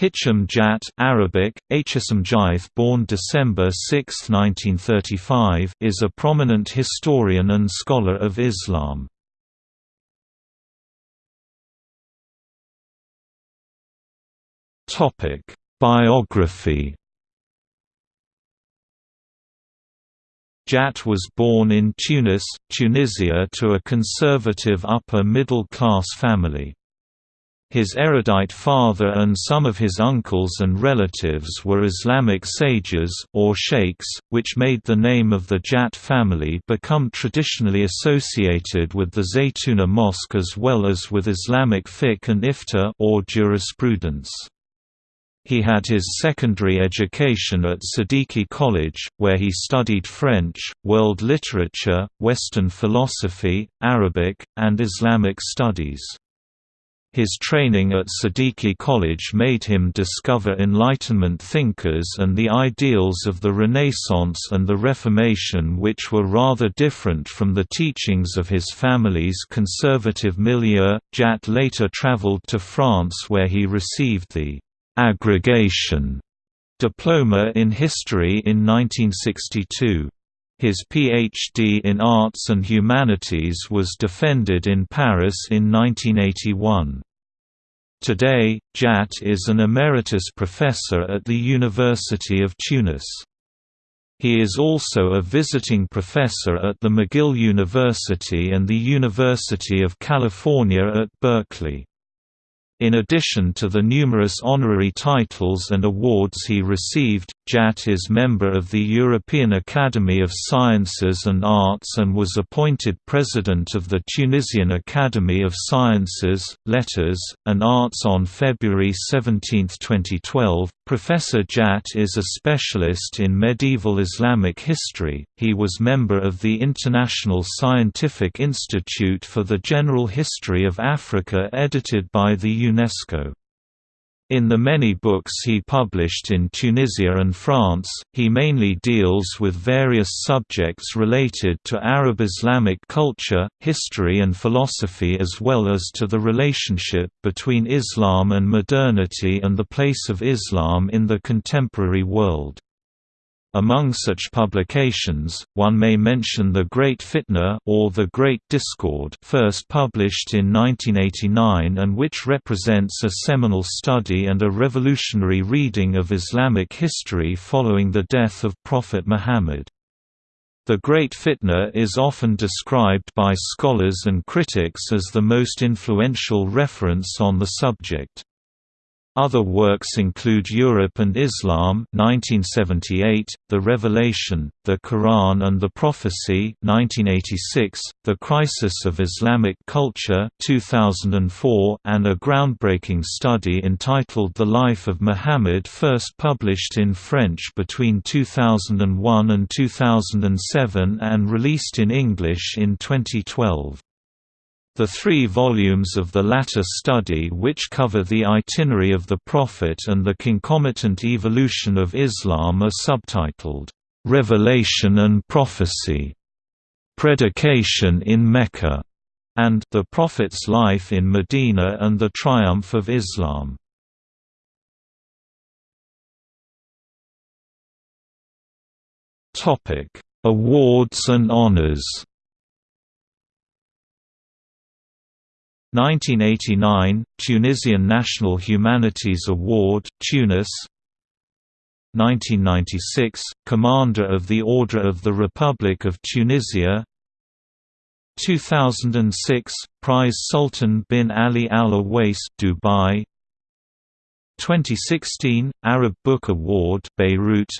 Hichem Djait Arabic, Hsm Jaith born December 6, 1935 is a prominent historian and scholar of Islam. Biography Djait was born in Tunis, Tunisia to a conservative upper-middle-class family. His erudite father and some of his uncles and relatives were Islamic sages, or sheikhs, which made the name of the Djait family become traditionally associated with the Zaytuna Mosque as well as with Islamic fiqh and ifta or jurisprudence. He had his secondary education at Sadiki College, where he studied French, world literature, Western philosophy, Arabic, and Islamic studies. His training at Sadiki College made him discover Enlightenment thinkers and the ideals of the Renaissance and the Reformation which were rather different from the teachings of his family's conservative milieu. Djait later traveled to France where he received the «agrégation» diploma in history in 1962. His PhD in Arts and Humanities was defended in Paris in 1981. Today, Djait is an emeritus professor at the University of Tunis. He is also a visiting professor at the McGill University and the University of California at Berkeley. In addition to the numerous honorary titles and awards he received, Djait is member of the European Academy of Sciences and Arts and was appointed president of the Tunisian Academy of Sciences, Letters, and Arts on February 17, 2012. Professor Djait is a specialist in medieval Islamic history. He was member of the International Scientific Institute for the General History of Africa edited by the UNESCO. In the many books he published in Tunisia and France, he mainly deals with various subjects related to Arab Islamic culture, history and philosophy as well as to the relationship between Islam and modernity and the place of Islam in the contemporary world. Among such publications, one may mention The Great Fitna or The Great Discord first published in 1989 and which represents a seminal study and a revolutionary reading of Islamic history following the death of Prophet Muhammad. The Great Fitna is often described by scholars and critics as the most influential reference on the subject. Other works include Europe and Islam 1978, The Revelation, The Quran and the Prophecy 1986, The Crisis of Islamic Culture 2004, and a groundbreaking study entitled The Life of Muhammad first published in French between 2001 and 2007 and released in English in 2012. The three volumes of the latter study which cover the itinerary of the Prophet and the concomitant evolution of Islam are subtitled, "'Revelation and Prophecy", "'Predication in Mecca", and "'The Prophet's Life in Medina and the Triumph of Islam". Awards and honors 1989 Tunisian National Humanities Award Tunis. 1996 Commander of the Order of the Republic of Tunisia. 2006 Prize Sultan bin Ali Al Owais Dubai 2016 Arab Book Award Beirut.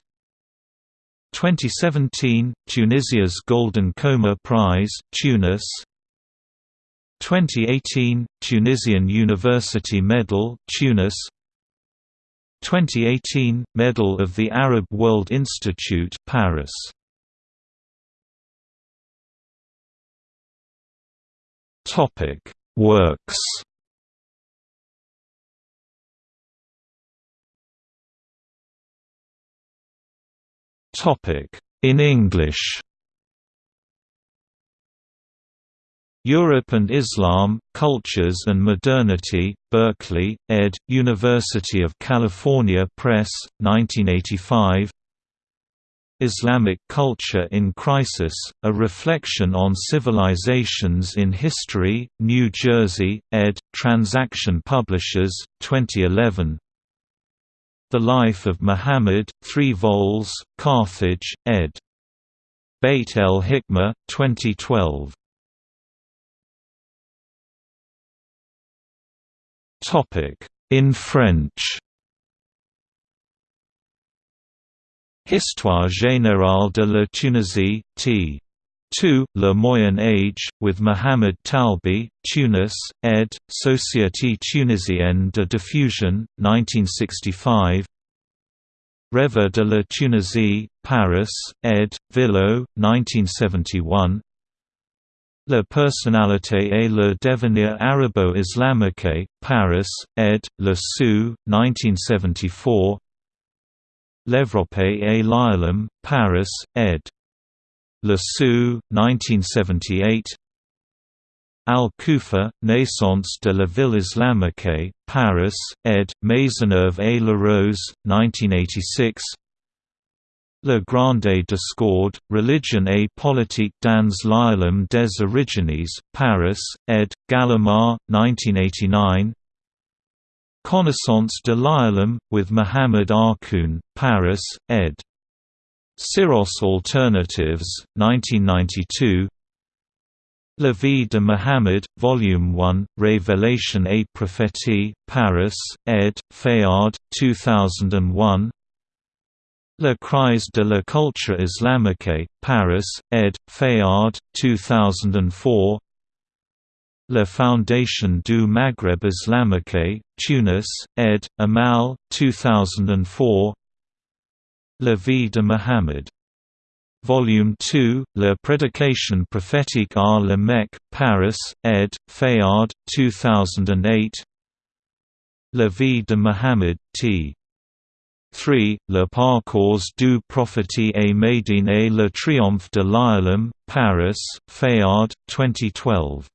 2017 Tunisia's Golden Comar Prize Tunis 2018 Tunisian University Medal Tunis. 2018 Medal of the Arab World Institute Paris. Topic Works. Topic In English Europe and Islam, Cultures and Modernity, Berkeley, ed., University of California Press, 1985 Islamic Culture in Crisis, A Reflection on Civilizations in History, New Jersey, ed., Transaction Publishers, 2011 The Life of Muhammad, 3 vols, Carthage, ed. Beit el-Hikmah, 2012 Topic: In French. Histoire générale de la Tunisie, t. 2, Le Moyen Age, with Mohamed Talbi, Tunis, ed., Société Tunisienne de Diffusion, 1965 Rêve de la Tunisie, Paris, ed., Villot, 1971 La personnalité et le devenir arabo-islamique, Paris, ed., Le Seuil, 1974 L'Europe et l'Islam, Paris, ed. Le Seuil, 1978 Al-Kufa, Naissance de la ville islamique, Paris, ed. Maisonneuve et Larose, 1986 Le Grande Discorde, Religion et politique dans l'Islam des origines, Paris, ed. Gallimard, 1989 Connaissance de l'Islam, with Muhammad Arkoun, Paris, ed. Syros Alternatives, 1992 La vie de Muhammad, Volume 1, Révélation et prophétie, Paris, ed. Fayard, 2001 La crise de la culture islamique, Paris, ed. Fayard, 2004 La Foundation du Maghreb Islamique, Tunis, ed. Amal, 2004 La vie de Muhammad. Volume 2, La prédication prophétique à la Mecque, Paris, ed. Fayard, 2008 La vie de Muhammad, t. 3, Le parcours du prophète et Médine et le triomphe de l'Islam, Paris, Fayard, 2012